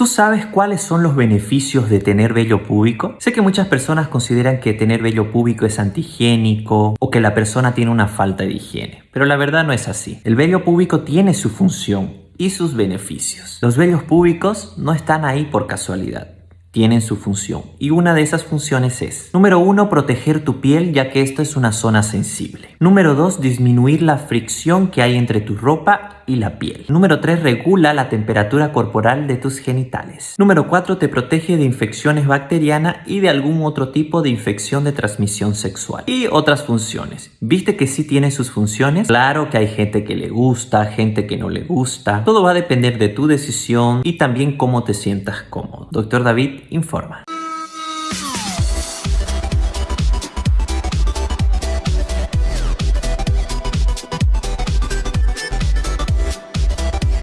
¿Tú sabes cuáles son los beneficios de tener vello púbico? Sé que muchas personas consideran que tener vello púbico es antihigiénico o que la persona tiene una falta de higiene, pero la verdad no es así. El vello púbico tiene su función y sus beneficios. Los vellos púbicos no están ahí por casualidad tienen su función y una de esas funciones es Número 1. Proteger tu piel ya que esto es una zona sensible. Número 2. Disminuir la fricción que hay entre tu ropa y la piel. Número 3. Regula la temperatura corporal de tus genitales. Número 4. Te protege de infecciones bacterianas y de algún otro tipo de infección de transmisión sexual. Y otras funciones. ¿Viste que sí tiene sus funciones? Claro que hay gente que le gusta, gente que no le gusta. Todo va a depender de tu decisión y también cómo te sientas cómodo. Doctor David informa.